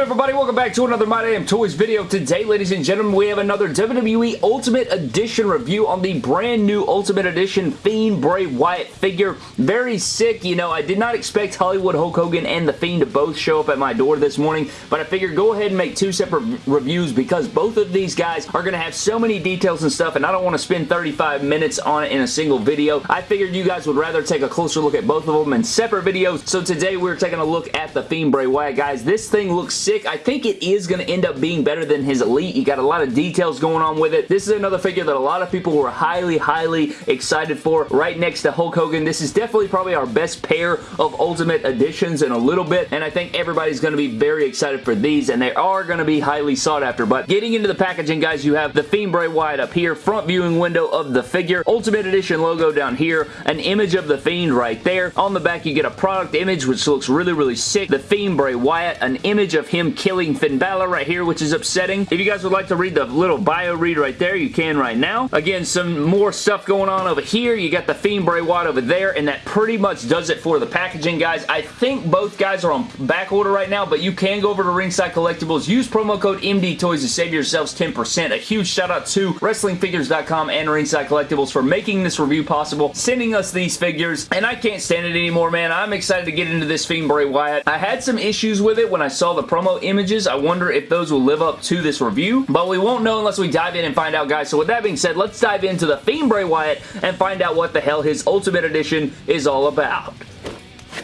good, everybody? Welcome back to another My Damn Toys video. Today, ladies and gentlemen, we have another WWE Ultimate Edition review on the brand new Ultimate Edition Fiend Bray Wyatt figure. Very sick. You know, I did not expect Hollywood Hulk Hogan and The Fiend to both show up at my door this morning, but I figured go ahead and make two separate reviews because both of these guys are going to have so many details and stuff, and I don't want to spend 35 minutes on it in a single video. I figured you guys would rather take a closer look at both of them in separate videos, so today we're taking a look at the Fiend Bray Wyatt. Guys, this thing looks sick. I think it is going to end up being better than his Elite. You got a lot of details going on with it. This is another figure that a lot of people were highly, highly excited for. Right next to Hulk Hogan. This is definitely probably our best pair of Ultimate Editions in a little bit, and I think everybody's going to be very excited for these, and they are going to be highly sought after. But getting into the packaging, guys, you have the Fiend Bray Wyatt up here, front viewing window of the figure, Ultimate Edition logo down here, an image of the Fiend right there. On the back, you get a product image, which looks really, really sick. The Fiend Bray Wyatt, an image of him killing Finn Balor right here, which is upsetting. If you guys would like to read the little bio read right there, you can right now. Again, some more stuff going on over here. You got the Fiend Bray Wyatt over there, and that pretty much does it for the packaging, guys. I think both guys are on back order right now, but you can go over to Ringside Collectibles. Use promo code MDTOYS to save yourselves 10%. A huge shout out to WrestlingFigures.com and Ringside Collectibles for making this review possible, sending us these figures, and I can't stand it anymore, man. I'm excited to get into this Fiend Bray Wyatt. I had some issues with it when I saw the promo images. I wonder if those will live up to this review, but we won't know unless we dive in and find out, guys. So with that being said, let's dive into the Fiend Bray Wyatt and find out what the hell his Ultimate Edition is all about.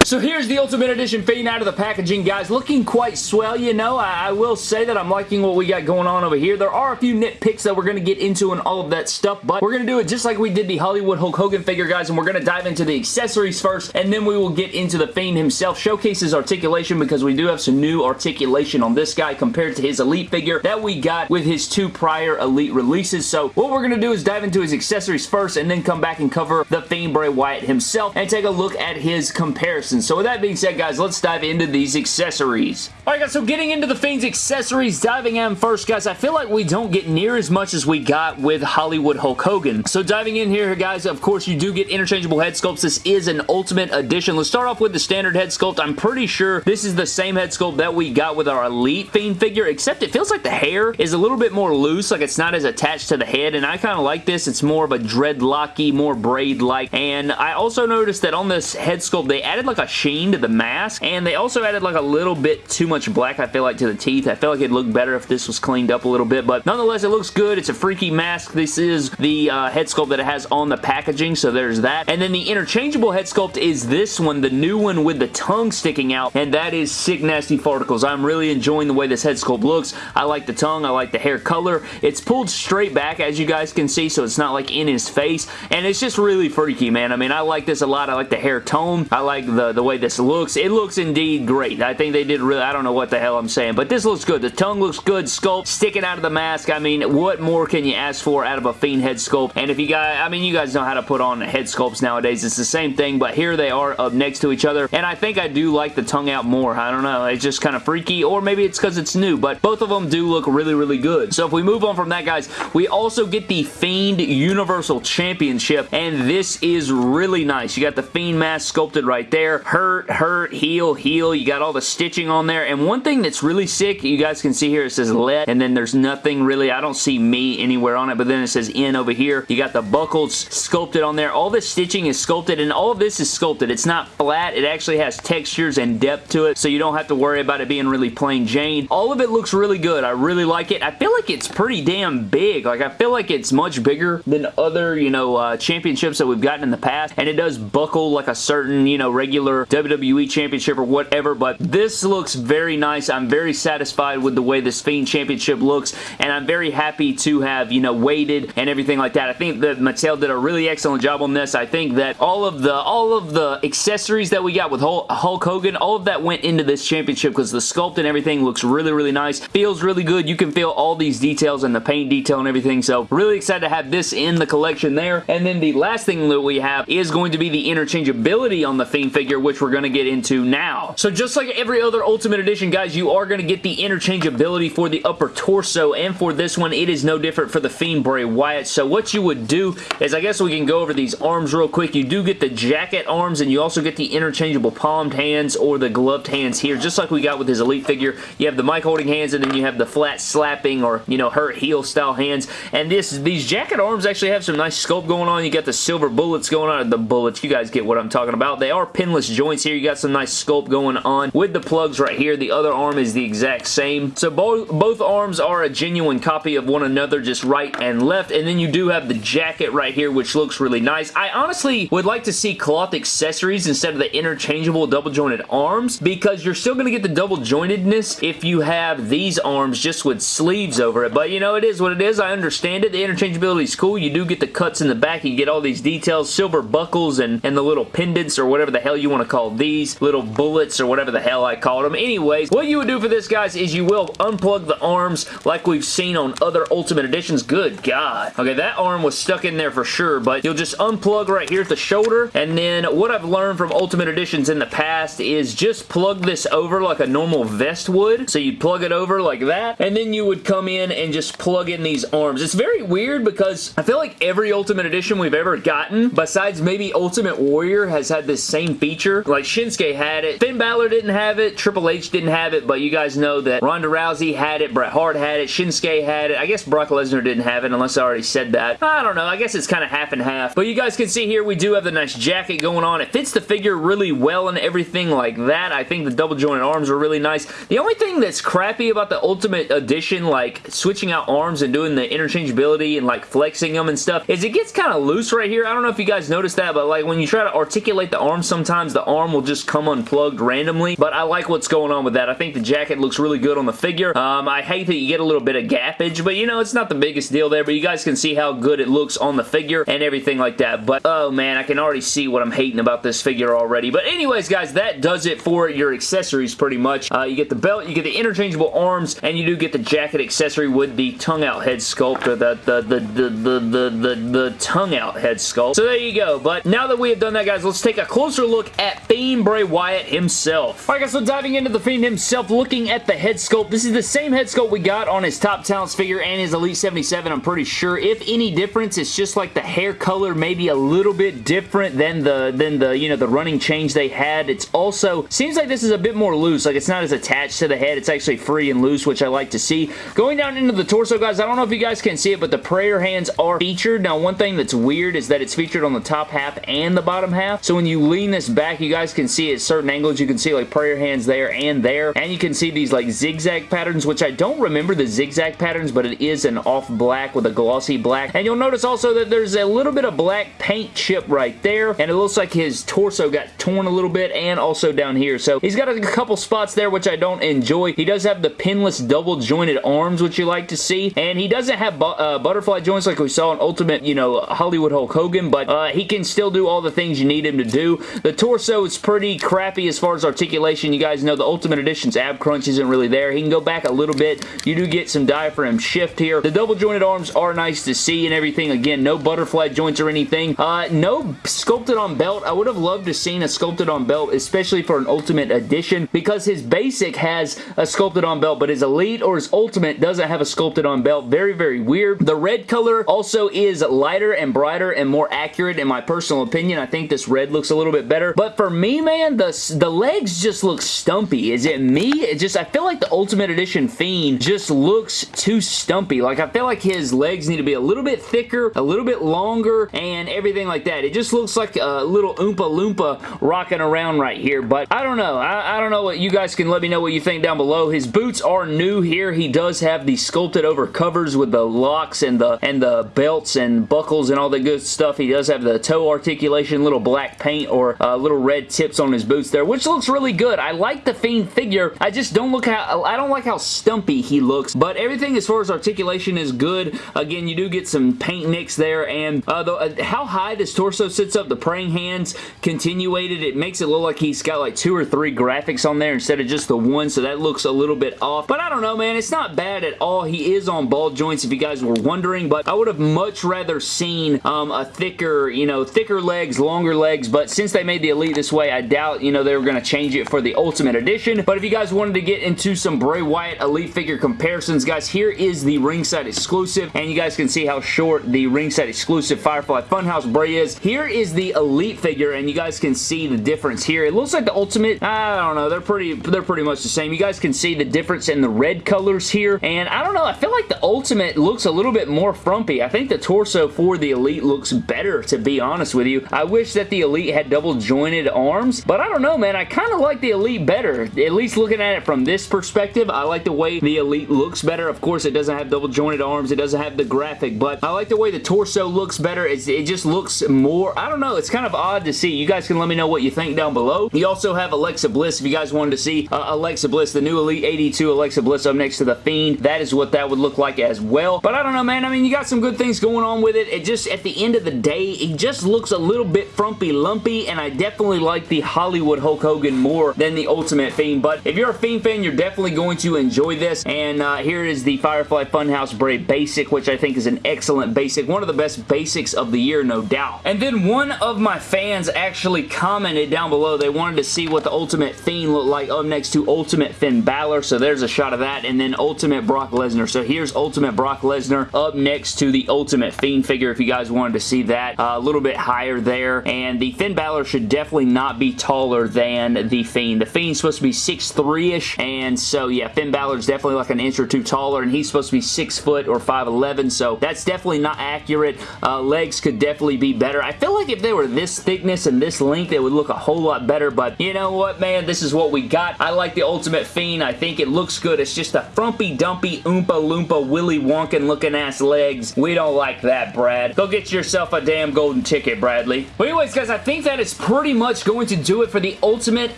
So here's the Ultimate Edition Fiend out of the packaging, guys. Looking quite swell, you know. I, I, will say that I'm liking what we got going on over here. There are a few nitpicks that we're going to get into and all of that stuff, but we're going to do it just like we did the Hollywood Hulk Hogan figure, guys, and we're going to dive into the accessories first, and then we will get into the Fiend himself. Showcases articulation because we do have some new articulation on this guy compared to his Elite figure that we got with his two prior Elite releases. So what we're going to do is dive into his accessories first, and then come back and cover the Fiend Bray Wyatt himself, and take a look at his comparison so with that being said, guys, let's dive into these accessories. Alright guys, so getting into the Fiend's accessories, diving in first, guys, I feel like we don't get near as much as we got with Hollywood Hulk Hogan. So diving in here, guys, of course, you do get interchangeable head sculpts. This is an Ultimate Edition. Let's start off with the standard head sculpt. I'm pretty sure this is the same head sculpt that we got with our Elite Fiend figure, except it feels like the hair is a little bit more loose, like it's not as attached to the head, and I kind of like this. It's more of a dreadlocky, more braid-like, and I also noticed that on this head sculpt, they added like a sheen to the mask, and they also added like a little bit too much black, I feel like, to the teeth. I feel like it'd look better if this was cleaned up a little bit, but nonetheless, it looks good. It's a freaky mask. This is the uh, head sculpt that it has on the packaging, so there's that. And then the interchangeable head sculpt is this one, the new one with the tongue sticking out, and that is Sick Nasty Farticles. I'm really enjoying the way this head sculpt looks. I like the tongue. I like the hair color. It's pulled straight back, as you guys can see, so it's not like in his face, and it's just really freaky, man. I mean, I like this a lot. I like the hair tone. I like the, the way this looks. It looks indeed great. I think they did really, I don't know what the hell I'm saying, but this looks good. The tongue looks good. Sculpt sticking out of the mask. I mean, what more can you ask for out of a Fiend head sculpt? And if you guys, I mean, you guys know how to put on head sculpts nowadays. It's the same thing, but here they are up next to each other, and I think I do like the tongue out more. I don't know. It's just kind of freaky, or maybe it's because it's new, but both of them do look really, really good. So if we move on from that, guys, we also get the Fiend Universal Championship, and this is really nice. You got the Fiend mask sculpted right there. Hurt, hurt, heal, heal. You got all the stitching on there, and one thing that's really sick, you guys can see here, it says let, and then there's nothing really, I don't see me anywhere on it, but then it says in over here. You got the buckles sculpted on there. All this stitching is sculpted, and all of this is sculpted. It's not flat. It actually has textures and depth to it, so you don't have to worry about it being really plain Jane. All of it looks really good. I really like it. I feel like it's pretty damn big. Like, I feel like it's much bigger than other, you know, uh, championships that we've gotten in the past, and it does buckle like a certain, you know, regular WWE championship or whatever, but this looks very nice. I'm very satisfied with the way this Fiend Championship looks, and I'm very happy to have, you know, waited and everything like that. I think that Mattel did a really excellent job on this. I think that all of the all of the accessories that we got with Hulk Hogan, all of that went into this championship because the sculpt and everything looks really, really nice. Feels really good. You can feel all these details and the paint detail and everything, so really excited to have this in the collection there. And then the last thing that we have is going to be the interchangeability on the Fiend figure figure, which we're going to get into now. So just like every other Ultimate Edition, guys, you are going to get the interchangeability for the upper torso, and for this one, it is no different for the Fiend Bray Wyatt. So what you would do is, I guess we can go over these arms real quick. You do get the jacket arms, and you also get the interchangeable palmed hands or the gloved hands here, just like we got with his Elite figure. You have the mic holding hands, and then you have the flat slapping or, you know, hurt heal style hands. And this these jacket arms actually have some nice sculpt going on. You got the silver bullets going on. The bullets, you guys get what I'm talking about. They are pinless joints here. You got some nice sculpt going on with the plugs right here. The other arm is the exact same. So both, both arms are a genuine copy of one another, just right and left. And then you do have the jacket right here, which looks really nice. I honestly would like to see cloth accessories instead of the interchangeable double jointed arms because you're still going to get the double jointedness if you have these arms just with sleeves over it. But you know, it is what it is. I understand it. The interchangeability is cool. You do get the cuts in the back. You get all these details, silver buckles and, and the little pendants or whatever the hell you want to call these, little bullets or whatever the hell I called them. Anyways, what you would do for this, guys, is you will unplug the arms like we've seen on other Ultimate Editions. Good God. Okay, that arm was stuck in there for sure, but you'll just unplug right here at the shoulder, and then what I've learned from Ultimate Editions in the past is just plug this over like a normal vest would. So you plug it over like that, and then you would come in and just plug in these arms. It's very weird because I feel like every Ultimate Edition we've ever gotten, besides maybe Ultimate Warrior, has had this same feature. Like Shinsuke had it. Finn Balor didn't have it. Triple H didn't have it, but you guys know that Ronda Rousey had it. Bret Hart had it. Shinsuke had it. I guess Brock Lesnar didn't have it unless I already said that. I don't know. I guess it's kind of half and half. But you guys can see here we do have the nice jacket going on. It fits the figure really well and everything like that. I think the double jointed arms are really nice. The only thing that's crappy about the Ultimate Edition, like switching out arms and doing the interchangeability and like flexing them and stuff, is it gets kind of loose right here. I don't know if you guys noticed that, but like when you try to articulate the arms sometimes, the arm will just come unplugged randomly, but I like what's going on with that. I think the jacket looks really good on the figure. Um, I hate that you get a little bit of gappage, but you know, it's not the biggest deal there, but you guys can see how good it looks on the figure and everything like that, but oh man, I can already see what I'm hating about this figure already, but anyways, guys, that does it for your accessories pretty much. Uh, you get the belt, you get the interchangeable arms, and you do get the jacket accessory with the tongue out head sculpt, or the, the, the, the, the, the, the, the tongue out head sculpt. So there you go, but now that we have done that, guys, let's take a closer look at Fiend Bray Wyatt himself. Alright guys, so diving into the Fiend himself, looking at the head sculpt, this is the same head sculpt we got on his Top Talents figure and his Elite 77, I'm pretty sure. If any difference, it's just like the hair color maybe a little bit different than the, than the, you know, the running change they had. It's also, seems like this is a bit more loose, like it's not as attached to the head, it's actually free and loose, which I like to see. Going down into the torso, guys, I don't know if you guys can see it, but the prayer hands are featured. Now, one thing that's weird is that it's featured on the top half and the bottom half, so when you lean this back, you guys can see at certain angles, you can see like prayer hands there and there, and you can see these like zigzag patterns, which I don't remember the zigzag patterns, but it is an off black with a glossy black, and you'll notice also that there's a little bit of black paint chip right there, and it looks like his torso got torn a little bit, and also down here, so he's got a couple spots there, which I don't enjoy. He does have the pinless double jointed arms, which you like to see, and he doesn't have bu uh, butterfly joints like we saw in Ultimate, you know, Hollywood Hulk Hogan, but uh, he can still do all the things you need him to do. The torso is pretty crappy as far as articulation. You guys know the Ultimate Edition's ab crunch isn't really there. He can go back a little bit. You do get some diaphragm shift here. The double jointed arms are nice to see and everything. Again, no butterfly joints or anything. Uh, no sculpted on belt. I would have loved to seen a sculpted on belt, especially for an Ultimate Edition, because his basic has a sculpted on belt, but his Elite or his Ultimate doesn't have a sculpted on belt. Very, very weird. The red color also is lighter and brighter and more accurate in my personal opinion. I think this red looks a little bit better. But for me, man, the, the legs just look stumpy. Is it me? It just, I feel like the Ultimate Edition Fiend just looks too stumpy. Like, I feel like his legs need to be a little bit thicker, a little bit longer, and everything like that. It just looks like a little Oompa Loompa rocking around right here. But I don't know. I, I don't know what you guys can let me know what you think down below. His boots are new here. He does have the sculpted over covers with the locks and the and the belts and buckles and all the good stuff. He does have the toe articulation, little black paint or uh, little red tips on his boots there, which looks really good. I like the Fiend figure. I just don't look how I don't like how stumpy he looks, but everything as far as articulation is good. Again, you do get some paint nicks there, and uh, the, uh, how high this torso sits up, the praying hands continuated, it makes it look like he's got like two or three graphics on there instead of just the one, so that looks a little bit off. But I don't know, man. It's not bad at all. He is on ball joints if you guys were wondering, but I would have much rather seen um, a thicker, you know, thicker legs, longer legs, but since they made the Elite This way. I doubt, you know, they were going to change it for the Ultimate Edition, but if you guys wanted to get into some Bray Wyatt Elite figure comparisons, guys, here is the ringside exclusive, and you guys can see how short the ringside exclusive Firefly Funhouse Bray is. Here is the Elite figure, and you guys can see the difference here. It looks like the Ultimate, I don't know, they're pretty, they're pretty much the same. You guys can see the difference in the red colors here, and I don't know, I feel like the Ultimate looks a little bit more frumpy. I think the torso for the Elite looks better, to be honest with you. I wish that the Elite had double jointed arms, but I don't know, man. I kind of like the Elite better. At least looking at it from this perspective, I like the way the Elite looks better. Of course, it doesn't have double jointed arms. It doesn't have the graphic, but I like the way the torso looks better. It's, it just looks more, I don't know, it's kind of odd to see. You guys can let me know what you think down below. You also have Alexa Bliss if you guys wanted to see uh, Alexa Bliss, the new Elite 82 Alexa Bliss up next to the Fiend. That is what that would look like as well. But I don't know, man. I mean, you got some good things going on with it. It just, at the end of the day, it just looks a little bit frumpy lumpy, and I definitely like the Hollywood Hulk Hogan more than the Ultimate Fiend. But if you're a Fiend fan, you're definitely going to enjoy this. And uh, here is the Firefly Funhouse Bray Basic, which I think is an excellent basic. One of the best basics of the year, no doubt. And then one of my fans actually commented down below. They wanted to see what the Ultimate Fiend looked like up next to Ultimate Finn Balor. So there's a shot of that. And then Ultimate Brock Lesnar. So here's Ultimate Brock Lesnar up next to the Ultimate Fiend figure if you guys wanted to see that. Uh, a little bit higher there. And the Finn Balor should definitely not be taller than the Fiend. The Fiend's supposed to be 6'3"-ish. And so, yeah, Finn Balor's definitely like an inch or two taller. And he's supposed to be 6 foot or 5'11". So that's definitely not accurate. Uh, legs could definitely be better. I feel like if they were this thickness and this length, it would look a whole lot better. But you know what, man? This is what we got. I like the Ultimate Fiend. I think it looks good. It's just a frumpy, dumpy, oompa loompa, Willy Wonka looking ass legs. We don't like that, Brad. Go get yourself a damn golden ticket, Bradley. But anyways, guys, I think that is pretty much going to do it for the Ultimate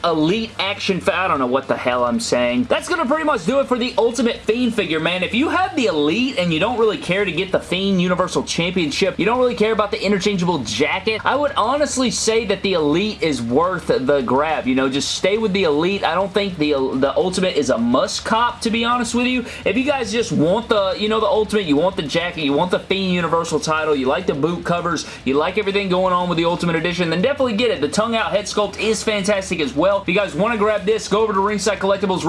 Elite Action I don't know what the hell I'm saying. That's going to pretty much do it for the Ultimate Fiend figure, man. If you have the Elite and you don't really care to get the Fiend Universal Championship, you don't really care about the interchangeable jacket, I would honestly say that the Elite is worth the grab. You know, just stay with the Elite. I don't think the, the Ultimate is a must cop, to be honest with you. If you guys just want the, you know, the Ultimate, you want the jacket, you want the Fiend Universal title, you like the boot covers, you like everything going on with the Ultimate Edition, then definitely get it. The tongue out head sculpt is fantastic as well. If you guys want to grab this, go over to Ringside Collectibles,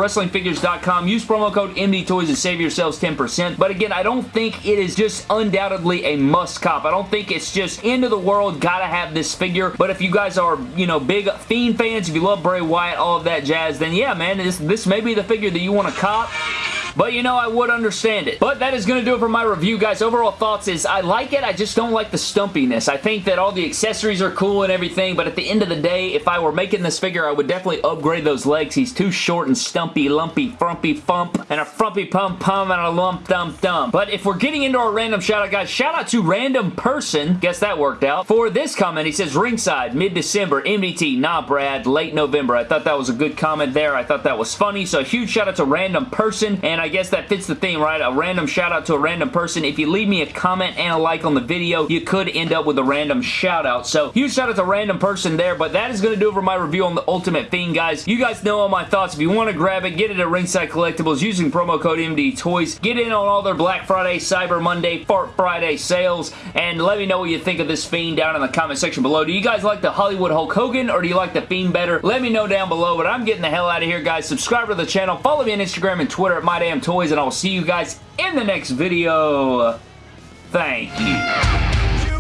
use promo code MDTOYS and save yourselves 10%. But again, I don't think it is just undoubtedly a must cop. I don't think it's just end of the world, gotta have this figure. But if you guys are, you know, big Fiend fans, if you love Bray Wyatt, all of that jazz, then yeah, man, this, this may be the figure that you want to cop. But you know, I would understand it. But that is going to do it for my review, guys. Overall thoughts is I like it. I just don't like the stumpiness. I think that all the accessories are cool and everything, but at the end of the day, if I were making this figure, I would definitely upgrade those legs. He's too short and stumpy, lumpy, frumpy fump, and a frumpy pump pum and a lump dump dump. But if we're getting into our random shout out, guys, shout out to random person, guess that worked out, for this comment. He says, ringside, mid-December, MDT, nah Brad, late November. I thought that was a good comment there. I thought that was funny. So huge shout out to random person, and I guess that fits the theme, right? A random shout out to a random person. If you leave me a comment and a like on the video, you could end up with a random shout out. So huge shout out to random person there, but that is going to do it for my review on the Ultimate Fiend, guys. You guys know all my thoughts. If you want to grab it, get it at Ringside Collectibles using promo code MD Toys. Get in on all their Black Friday, Cyber Monday, Fart Friday sales, and let me know what you think of this Fiend down in the comment section below. Do you guys like the Hollywood Hulk Hogan, or do you like the Fiend better? Let me know down below, but I'm getting the hell out of here, guys. Subscribe to the channel. Follow me on Instagram and Twitter at Bam Toys, and I'll see you guys in the next video. Thank you. you